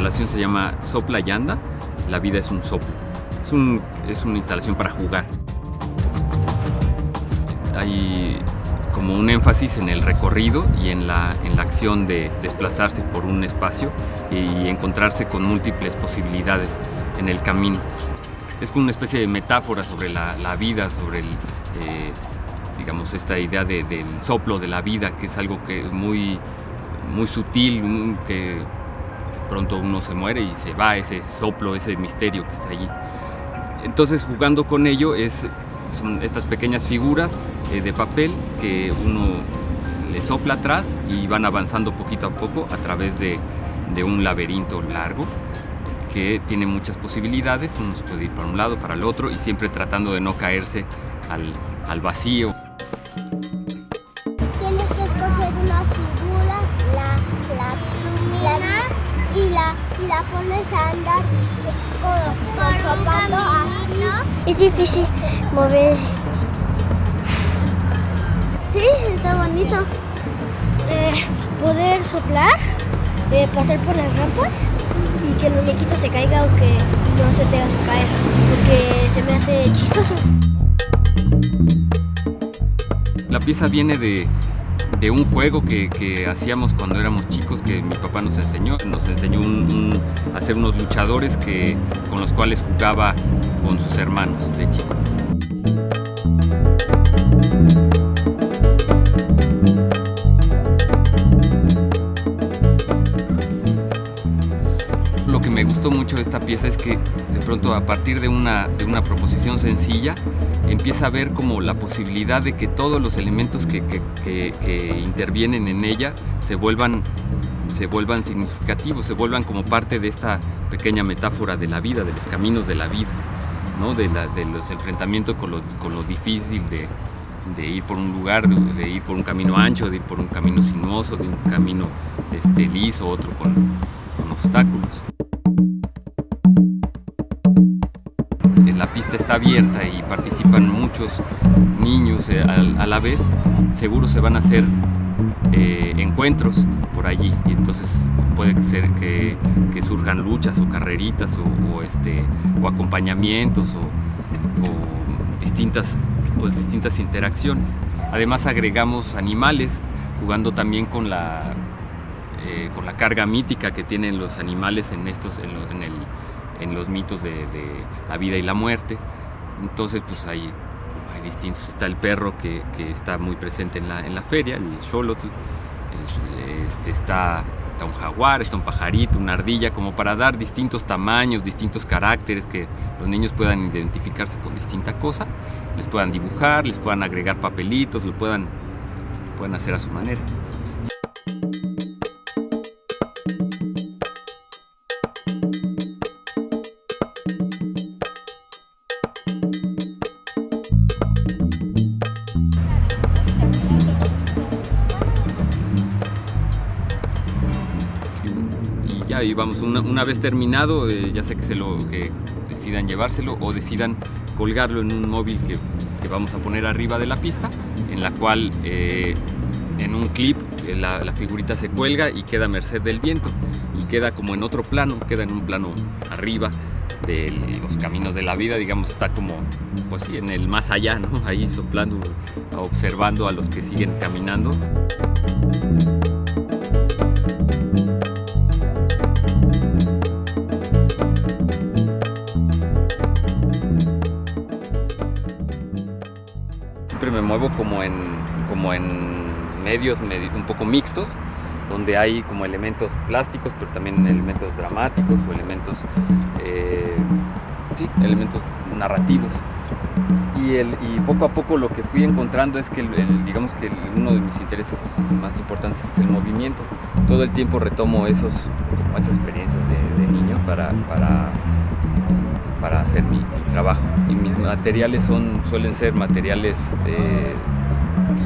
la instalación se llama Sopla y Anda, la vida es un soplo. Es, un, es una instalación para jugar. Hay como un énfasis en el recorrido y en la, en la acción de desplazarse por un espacio y encontrarse con múltiples posibilidades en el camino. Es como una especie de metáfora sobre la, la vida, sobre el, eh, digamos, esta idea de, del soplo de la vida, que es algo que muy, muy sutil, que pronto uno se muere y se va ese soplo, ese misterio que está allí. Entonces jugando con ello es, son estas pequeñas figuras eh, de papel que uno le sopla atrás y van avanzando poquito a poco a través de, de un laberinto largo que tiene muchas posibilidades, uno se puede ir para un lado, para el otro y siempre tratando de no caerse al, al vacío. La, pones a andar con, con así. Es difícil mover. Sí, está bonito. Eh, poder soplar, eh, pasar por las rampas y que el muñequito se caiga o que no se tenga que caer, porque se me hace chistoso. La pieza viene de, de un juego que, que hacíamos cuando éramos chicos que mi papá nos enseñó. Nos enseñó un- a hacer unos luchadores que, con los cuales jugaba con sus hermanos de chico. Que me gustó mucho de esta pieza es que de pronto a partir de una, de una proposición sencilla empieza a ver como la posibilidad de que todos los elementos que, que- que- intervienen en ella se vuelvan, se vuelvan significativos, se vuelvan como parte de esta pequeña metáfora de la vida, de los caminos de la vida, ¿no? de, los enfrentamientos con lo, con lo difícil de, de ir por un lugar, de, ir por un camino ancho, de ir por un camino sinuoso, de un camino este, liso, otro con obstáculos. Pista está abierta y participan muchos niños eh, a, la vez, seguro se van a hacer eh, encuentros por allí y entonces puede ser que, que surjan luchas o carreritas o, o, este, o acompañamientos o, o distintas, pues, distintas interacciones. Además agregamos animales jugando también con la, eh, con la carga mítica que tienen los animales en, estos, en, lo- en el, en los mitos de, de la vida y la muerte. Entonces, pues hay, hay distintos. Está el perro que, que está muy presente en la, en la feria, el xolotl. Este, está, está un jaguar, está un pajarito, una ardilla, como para dar distintos tamaños, distintos caracteres, que los niños puedan identificarse con distinta cosa, les puedan dibujar, les puedan agregar papelitos, lo puedan, puedan hacer a su manera. Y vamos una, una vez terminado eh, ya sé que se lo que decidan llevárselo o decidan colgarlo en un móvil que, que vamos a poner arriba de la pista en la cual eh, en un clip eh, la, la figurita se cuelga y queda a merced del viento y queda como en otro plano queda en un plano arriba de los caminos de la vida digamos está como pues sí en el más allá ¿no? ahí soplando observando a los que siguen caminando muevo como en, como en medios medi- un poco mixtos, donde hay como elementos plásticos, pero también elementos dramáticos o elementos, eh, sí, elementos narrativos. Y, el, y poco a poco lo que fui encontrando es que, el- el- digamos que uno de mis intereses más importantes es el movimiento. Todo el tiempo retomo esos, esas experiencias de, de niño para, para, para hacer mi, trabajo. Y mis materiales son, suelen ser materiales eh,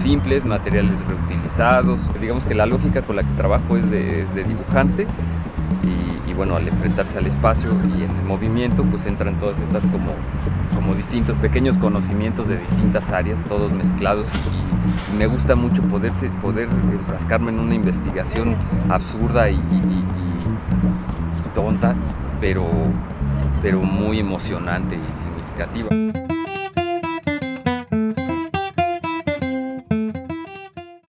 simples, materiales reutilizados. Digamos que la lógica con la que trabajo es de, dibujante y, bueno, al enfrentarse al espacio y en el movimiento pues entran todas estas como, como distintos pequeños conocimientos de distintas áreas, todos mezclados y, me gusta mucho poderse, poder enfrascarme en una investigación absurda y tonta, pero, pero muy emocionante y significativa.